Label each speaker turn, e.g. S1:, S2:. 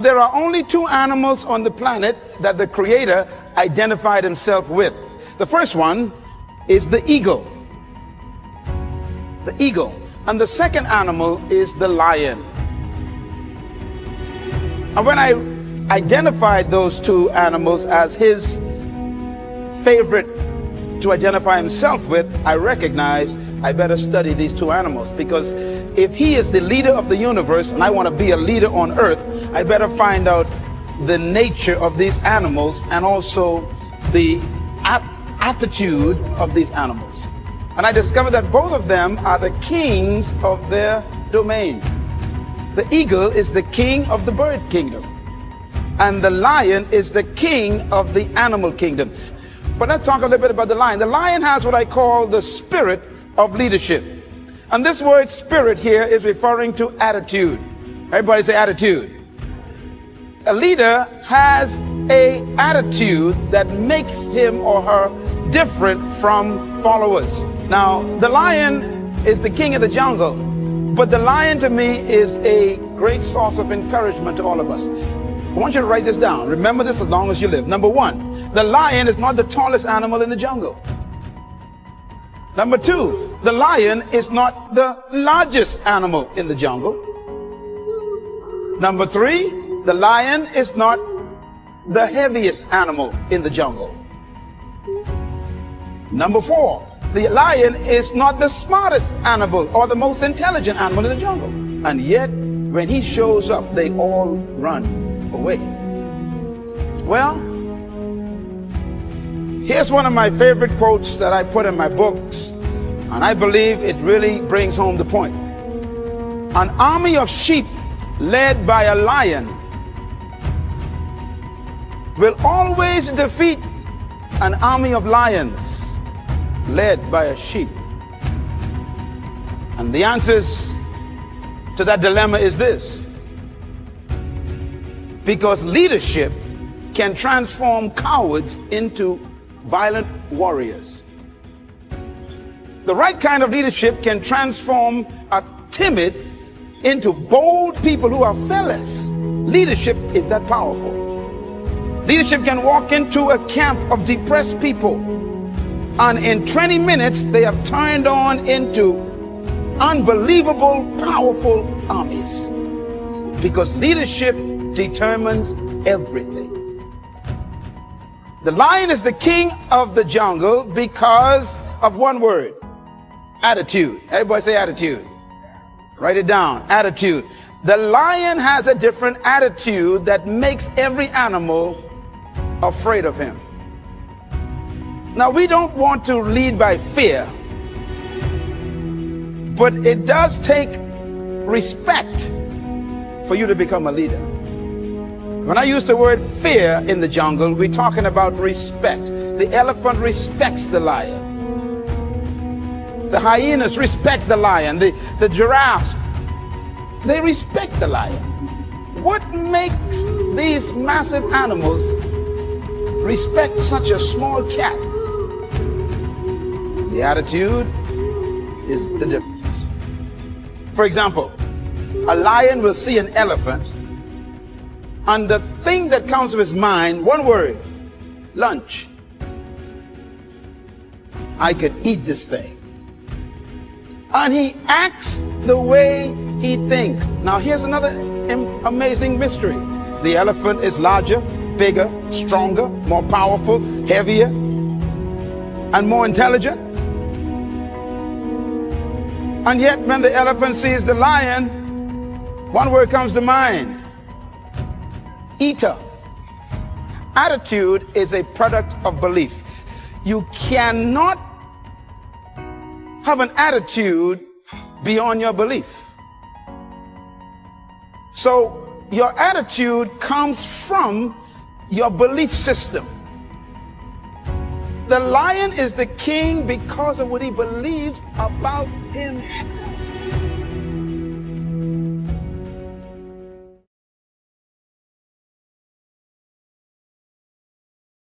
S1: There are only two animals on the planet that the Creator identified himself with. The first one is the eagle. The eagle. And the second animal is the lion. And when I identified those two animals as his favorite to identify himself with, I recognized I better study these two animals because if he is the leader of the universe and I want to be a leader on earth, I better find out the nature of these animals and also the attitude of these animals. And I discovered that both of them are the kings of their domain. The eagle is the king of the bird kingdom. And the lion is the king of the animal kingdom. But let's talk a little bit about the lion. The lion has what I call the spirit of leadership. And this word spirit here is referring to attitude. Everybody say attitude. A leader has a attitude that makes him or her different from followers. Now, the lion is the king of the jungle, but the lion to me is a great source of encouragement to all of us. I want you to write this down. Remember this as long as you live. Number one, the lion is not the tallest animal in the jungle. Number two, the lion is not the largest animal in the jungle. Number three, the lion is not the heaviest animal in the jungle. Number four, the lion is not the smartest animal or the most intelligent animal in the jungle. And yet, when he shows up, they all run away. Well, here's one of my favorite quotes that I put in my books, and I believe it really brings home the point. An army of sheep led by a lion will always defeat an army of lions led by a sheep. And the answers to that dilemma is this because leadership can transform cowards into violent warriors. The right kind of leadership can transform a timid into bold people who are fearless. Leadership is that powerful. Leadership can walk into a camp of depressed people and in 20 minutes they have turned on into unbelievable powerful armies because leadership determines everything. The lion is the king of the jungle because of one word attitude. Everybody say attitude. Write it down attitude. The lion has a different attitude that makes every animal afraid of him. Now, we don't want to lead by fear, but it does take respect for you to become a leader. When I use the word fear in the jungle, we're talking about respect. The elephant respects the lion. The hyenas respect the lion. The, the giraffes, they respect the lion. What makes these massive animals respect such a small cat? The attitude is the difference. For example, a lion will see an elephant and the thing that comes to his mind, one word, lunch. I could eat this thing. And he acts the way he thinks. Now here's another amazing mystery. The elephant is larger, bigger, stronger, more powerful, heavier, and more intelligent. And yet when the elephant sees the lion, one word comes to mind, eater. Attitude is a product of belief. You cannot have an attitude beyond your belief. So your attitude comes from your belief system. The lion is the king because of what he believes about himself.